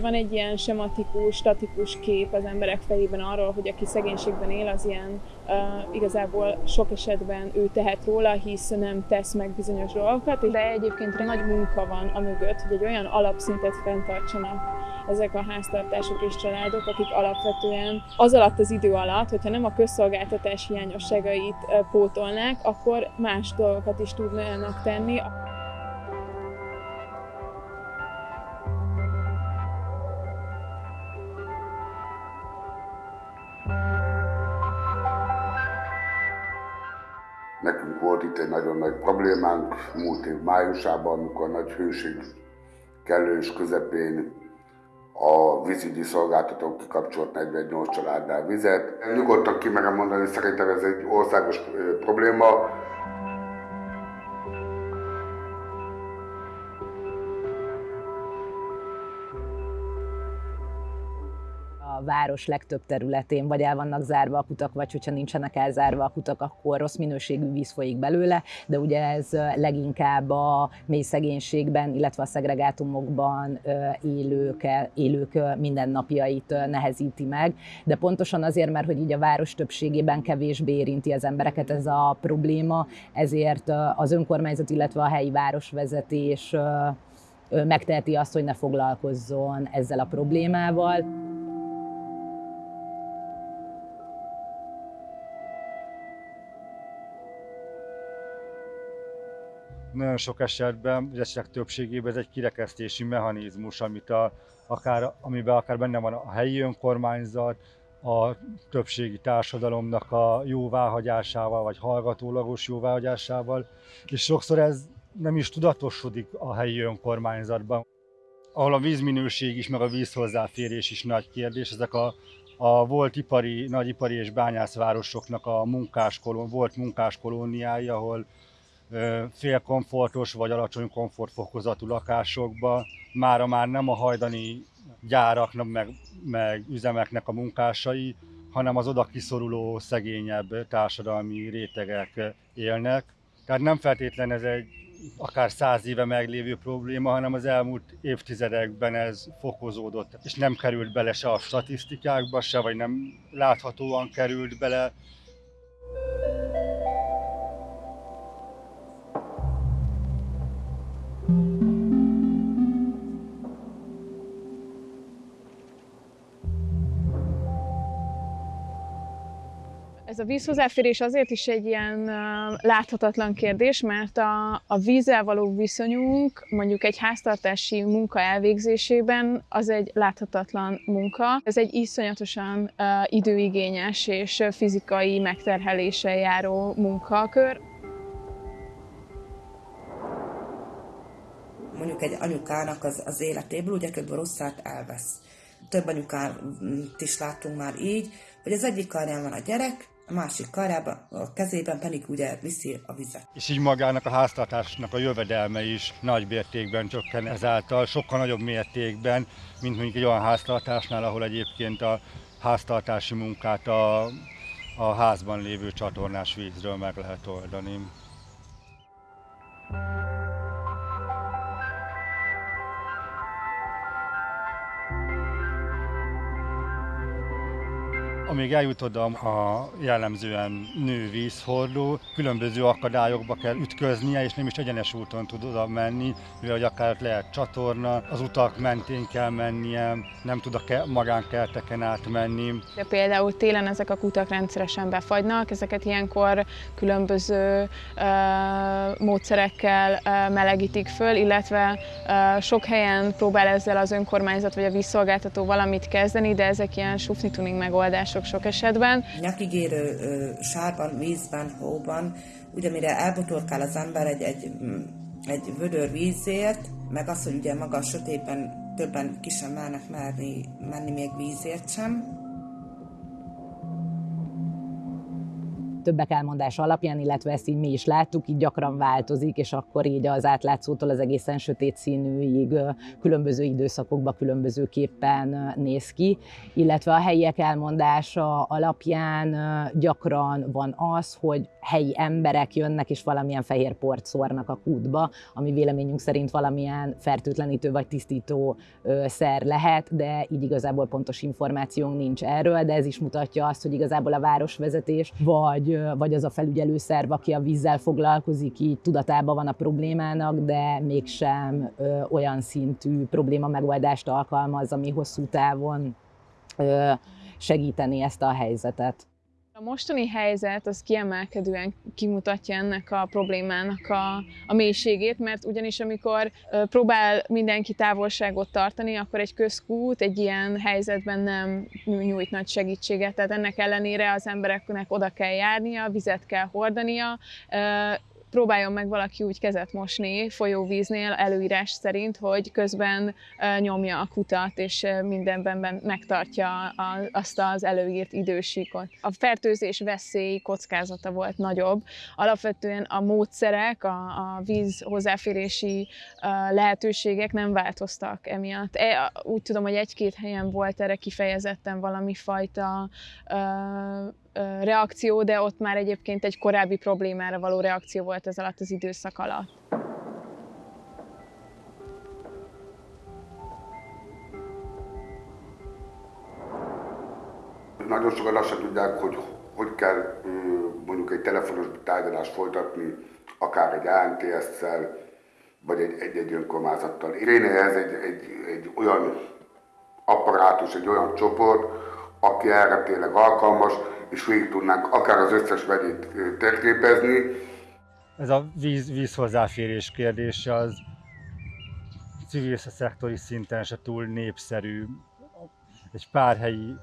Van egy ilyen sematikus, statikus kép az emberek fejében arról, hogy aki szegénységben él, az ilyen uh, igazából sok esetben ő tehet róla, hisz nem tesz meg bizonyos dolgokat, de egyébként nagy munka van a mögött, hogy egy olyan alapszintet fenntartsanak ezek a háztartások és családok, akik alapvetően az alatt az idő alatt, hogyha nem a közszolgáltatás hiányosságait pótolnák, akkor más dolgokat is tudnának tenni. Nekünk volt itt egy nagyon nagy problémánk múlt év májusában, amikor nagy hőség kellős közepén a vízügyi szolgáltatók kikapcsolt 48 családnál vizet. Nyugodtan ki merem mondani, szerintem ez egy országos probléma. Város legtöbb területén vagy el vannak zárva a kutak, vagy hogyha nincsenek elzárva a kutak, akkor rossz minőségű víz folyik belőle, de ugye ez leginkább a mély szegénységben, illetve a szegregátumokban élők, élők mindennapjait nehezíti meg, de pontosan azért, mert hogy így a város többségében kevésbé érinti az embereket ez a probléma, ezért az önkormányzat, illetve a helyi városvezetés megteheti azt, hogy ne foglalkozzon ezzel a problémával. Nagyon sok esetben, vagy esetek többségében ez egy kirekesztési mechanizmus, amit a, akár, amiben akár benne van a helyi önkormányzat, a többségi társadalomnak a jóváhagyásával, vagy hallgatólagos jóváhagyásával, és sokszor ez nem is tudatosodik a helyi önkormányzatban. Ahol a vízminőség is, meg a vízhozzáférés is nagy kérdés, ezek a, a volt ipari, nagyipari és bányászvárosoknak a munkáskolón, volt munkáskolóniái, ahol félkomfortos vagy alacsony komfortfokozatú lakásokba. Mára már nem a hajdani gyáraknak, meg, meg üzemeknek a munkásai, hanem az oda kiszoruló, szegényebb társadalmi rétegek élnek. Tehát nem feltétlen ez egy akár száz éve meglévő probléma, hanem az elmúlt évtizedekben ez fokozódott, és nem került bele se a statisztikákba, se vagy nem láthatóan került bele Ez a vízhozzáférés azért is egy ilyen láthatatlan kérdés, mert a, a vízzel való viszonyunk mondjuk egy háztartási munka elvégzésében az egy láthatatlan munka. Ez egy iszonyatosan időigényes és fizikai megterheléssel járó munkakör. Mondjuk egy anyukának az, az életéből ugye kb. rosszát elvesz. Több anyukát is látunk már így, hogy az egyik karján van a gyerek, a másik karába, a kezében pedig ugye viszi a vizet. És így magának a háztartásnak a jövedelme is nagy mértékben csökken ezáltal, sokkal nagyobb mértékben, mint mondjuk egy olyan háztartásnál, ahol egyébként a háztartási munkát a, a házban lévő csatornás vízről meg lehet oldani. Amíg eljut oda a jellemzően nő vízhordó, különböző akadályokba kell ütköznie, és nem is egyenes úton tud oda menni, mivel hogy akár lehet csatorna, az utak mentén kell mennie, nem tud a magánkerteken átmenni. De például télen ezek a kutak rendszeresen befagynak, ezeket ilyenkor különböző uh, módszerekkel uh, melegítik föl, illetve uh, sok helyen próbál ezzel az önkormányzat vagy a vízszolgáltató valamit kezdeni, de ezek ilyen sufni tuning megoldások sok esetben. Nyakigérő sárban, vízben, hóban, ugye mire elbotorkál az ember egy, egy, egy vödör vízért, meg az, hogy ugye maga a sötétben többen ki sem mernek merni, menni még vízért sem, többek elmondása alapján, illetve ezt így mi is láttuk, így gyakran változik, és akkor így az átlátszótól az egészen sötét színűig különböző időszakokban különbözőképpen néz ki, illetve a helyiek elmondása alapján gyakran van az, hogy helyi emberek jönnek és valamilyen fehér port szórnak a kútba, ami véleményünk szerint valamilyen fertőtlenítő vagy tisztító szer lehet, de így igazából pontos információnk nincs erről, de ez is mutatja azt, hogy igazából a városvezetés vagy, vagy az a felügyelő szerv, aki a vízzel foglalkozik, így tudatában van a problémának, de mégsem olyan szintű probléma megoldást alkalmaz, ami hosszú távon segíteni ezt a helyzetet. A mostani helyzet az kiemelkedően kimutatja ennek a problémának a, a mélységét, mert ugyanis amikor próbál mindenki távolságot tartani, akkor egy közkút egy ilyen helyzetben nem nyújt nagy segítséget. Tehát ennek ellenére az embereknek oda kell járnia, vizet kell hordania, próbáljon meg valaki úgy kezet mosni folyóvíznél előírás szerint, hogy közben nyomja a kutat, és mindenben megtartja azt az előírt idősíkot. A fertőzés veszély kockázata volt nagyobb. Alapvetően a módszerek, a, a víz hozzáférési lehetőségek nem változtak emiatt. E, úgy tudom, hogy egy-két helyen volt erre kifejezetten valami fajta reakció, de ott már egyébként egy korábbi problémára való reakció volt ez alatt az időszak alatt. Nagyon sokan azt sem tudják, hogy hogy kell mondjuk egy telefonos tárgyalást folytatni, akár egy ANTS-szel, vagy egy, egy-egy önkormányzattal. Réne ez egy, egy, egy olyan apparátus, egy olyan csoport, aki erre tényleg alkalmas, és végig tudnánk akár az összes vegyét térképezni. Ez a víz, víz hozzáférés kérdése az civil szektori szinten se túl népszerű. Egy pár helyi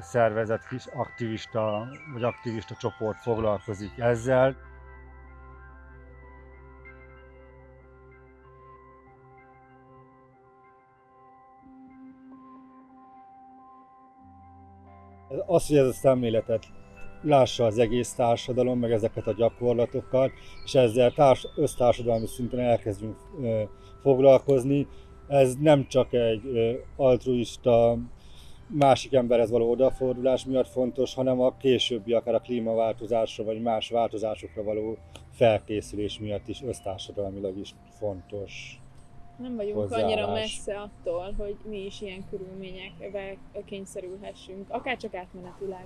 szervezet, kis aktivista vagy aktivista csoport foglalkozik ezzel. Az, hogy ez a szemléletet lássa az egész társadalom, meg ezeket a gyakorlatokat, és ezzel társ, össztársadalmi szinten elkezdjünk ö, foglalkozni. Ez nem csak egy ö, altruista, másik emberhez való odafordulás miatt fontos, hanem a későbbi, akár a klímaváltozásra, vagy más változásokra való felkészülés miatt is össztársadalmilag is fontos nem vagyunk hozzáállás. annyira messze attól, hogy mi is ilyen körülményekbe kényszerülhessünk, akár csak átmenetileg.